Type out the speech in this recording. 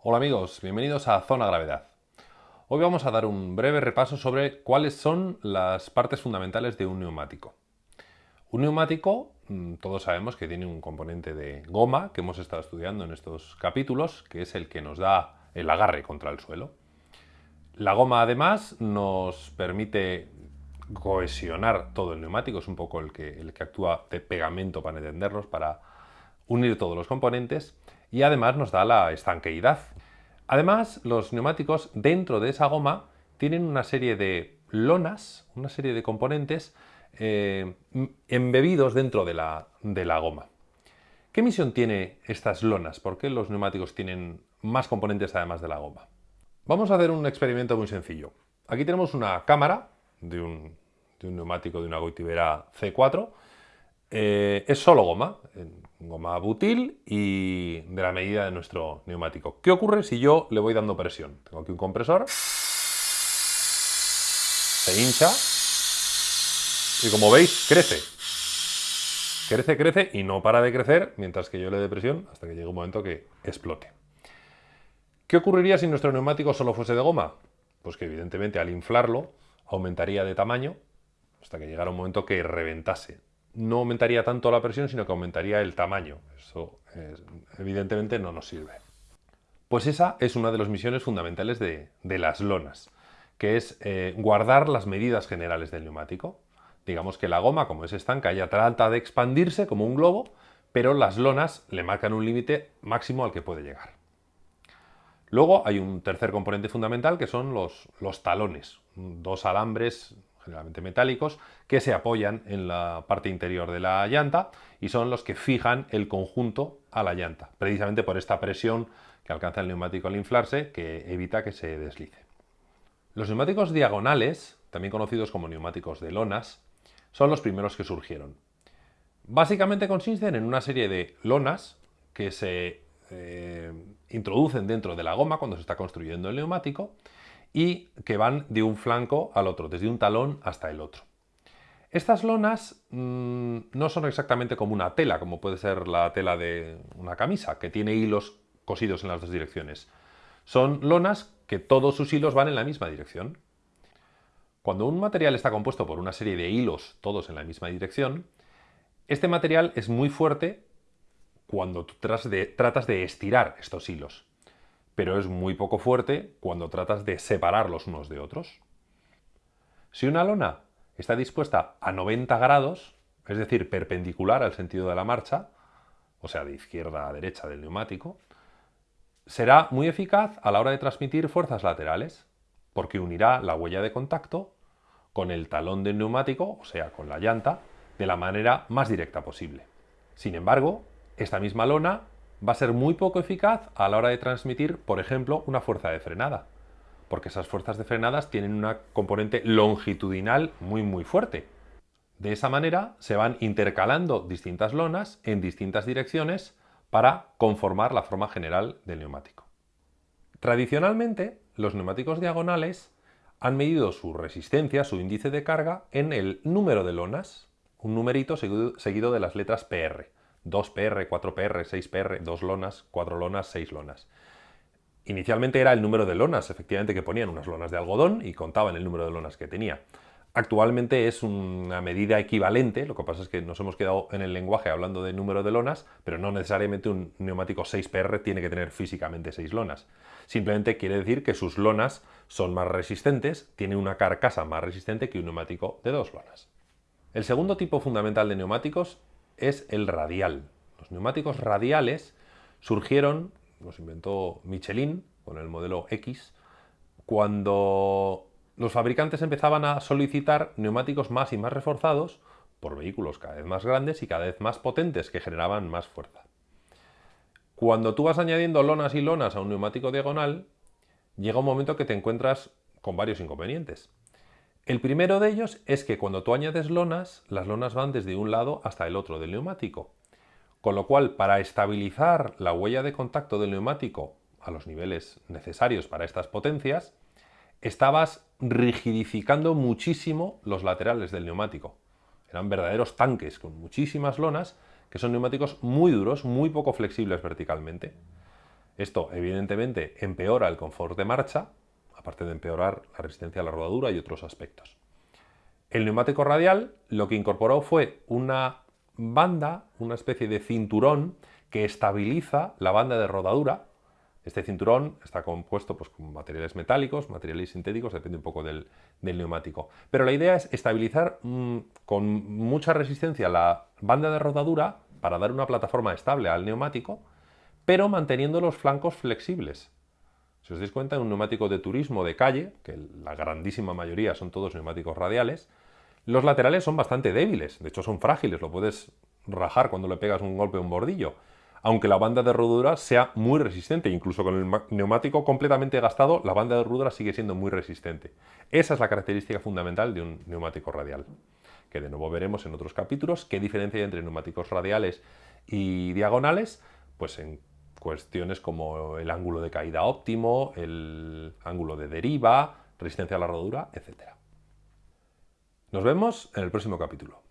Hola amigos, bienvenidos a Zona Gravedad. Hoy vamos a dar un breve repaso sobre cuáles son las partes fundamentales de un neumático. Un neumático, mm, todos sabemos que tiene un componente de goma que hemos estado estudiando en estos capítulos, que es el que nos da el agarre contra el suelo. La goma además nos permite cohesionar todo el neumático, es un poco el que, el que actúa de pegamento para entenderlos, para unir todos los componentes y además nos da la estanqueidad. Además, los neumáticos dentro de esa goma tienen una serie de lonas, una serie de componentes eh, embebidos dentro de la, de la goma. ¿Qué misión tiene estas lonas? ¿Por qué los neumáticos tienen más componentes además de la goma? Vamos a hacer un experimento muy sencillo. Aquí tenemos una cámara de un, neumático de una Goitibera C4. Eh, es solo goma, goma butil y de la medida de nuestro neumático. ¿Qué ocurre si yo le voy dando presión? Tengo aquí un compresor, se hincha y como veis crece. Crece, crece y no para de crecer mientras que yo le dé presión hasta que llegue un momento que explote. ¿Qué ocurriría si nuestro neumático solo fuese de goma? Pues que evidentemente al inflarlo aumentaría de tamaño hasta que llegara un momento que reventase no aumentaría tanto la presión, sino que aumentaría el tamaño. Eso evidentemente no nos sirve. Pues esa es una de las misiones fundamentales de, las lonas, que es eh, guardar las medidas generales del neumático. Digamos que la goma, como es estanca, ya trata de expandirse como un globo, pero las lonas le marcan un límite máximo al que puede llegar. Luego hay un tercer componente fundamental que son los, los talones, dos alambres generalmente metálicos, que se apoyan en la parte interior de la llanta y son los que fijan el conjunto a la llanta, precisamente por esta presión que alcanza el neumático al inflarse que evita que se deslice. Los neumáticos diagonales, también conocidos como neumáticos de lonas, son los primeros que surgieron. Básicamente consisten en una serie de lonas que se eh, introducen dentro de la goma cuando se está construyendo el neumático y que van de un flanco al otro, desde un talón hasta el otro. Estas lonas mm, no son exactamente como una tela, como puede ser la tela de una camisa, que tiene hilos cosidos en las dos direcciones. Son lonas que todos sus hilos van en la misma dirección. Cuando un material está compuesto por una serie de hilos, todos en la misma dirección, este material es muy fuerte cuando tú tratas de estirar estos hilos pero es muy poco fuerte cuando tratas de separarlos unos de otros. Si una lona está dispuesta a 90 grados, es decir, perpendicular al sentido de la marcha, o sea, de izquierda a derecha del neumático, será muy eficaz a la hora de transmitir fuerzas laterales, porque unirá la huella de contacto con el talón del neumático, o sea, con la llanta, de la manera más directa posible. Sin embargo, esta misma lona va a ser muy poco eficaz a la hora de transmitir, por ejemplo, una fuerza de frenada, porque esas fuerzas de frenadas tienen una componente longitudinal muy muy fuerte. De esa manera se van intercalando distintas lonas en distintas direcciones para conformar la forma general del neumático. Tradicionalmente, los neumáticos diagonales han medido su resistencia, su índice de carga, en el número de lonas, un numerito seguido de las letras PR. 2PR, 4PR, 6PR, 2 lonas, 4 lonas, 6 lonas. Inicialmente era el número de lonas, efectivamente, que ponían unas lonas de algodón y contaban el número de lonas que tenía. Actualmente es una medida equivalente, lo que pasa es que nos hemos quedado en el lenguaje hablando de número de lonas, pero no necesariamente un neumático 6PR tiene que tener físicamente 6 lonas. Simplemente quiere decir que sus lonas son más resistentes, tiene una carcasa más resistente que un neumático de 2 lonas. El segundo tipo fundamental de neumáticos es el radial. Los neumáticos radiales surgieron, los inventó Michelin con el modelo X, cuando los fabricantes empezaban a solicitar neumáticos más y más reforzados por vehículos cada vez más grandes y cada vez más potentes que generaban más fuerza. Cuando tú vas añadiendo lonas y lonas a un neumático diagonal, llega un momento que te encuentras con varios inconvenientes. El primero de ellos es que cuando tú añades lonas, las lonas van desde un lado hasta el otro del neumático. Con lo cual, para estabilizar la huella de contacto del neumático a los niveles necesarios para estas potencias, estabas rigidificando muchísimo los laterales del neumático. Eran verdaderos tanques con muchísimas lonas, que son neumáticos muy duros, muy poco flexibles verticalmente. Esto, evidentemente, empeora el confort de marcha, aparte de empeorar la resistencia a la rodadura y otros aspectos. El neumático radial lo que incorporó fue una banda, una especie de cinturón que estabiliza la banda de rodadura. Este cinturón está compuesto pues, con materiales metálicos, materiales sintéticos, depende un poco del, neumático. Pero la idea es estabilizar mm, con mucha resistencia la banda de rodadura para dar una plataforma estable al neumático, pero manteniendo los flancos flexibles. Si os dais cuenta, en un neumático de turismo de calle, que la grandísima mayoría son todos neumáticos radiales, los laterales son bastante débiles, de hecho son frágiles, lo puedes rajar cuando le pegas un golpe a un bordillo, aunque la banda de rodadura sea muy resistente, incluso con el neumático completamente gastado, la banda de rodadura sigue siendo muy resistente. Esa es la característica fundamental de un neumático radial, que de nuevo veremos en otros capítulos, qué diferencia hay entre neumáticos radiales y diagonales, pues en cuestiones como el ángulo de caída óptimo, el ángulo de deriva, resistencia a la rodadura, etc. Nos vemos en el próximo capítulo.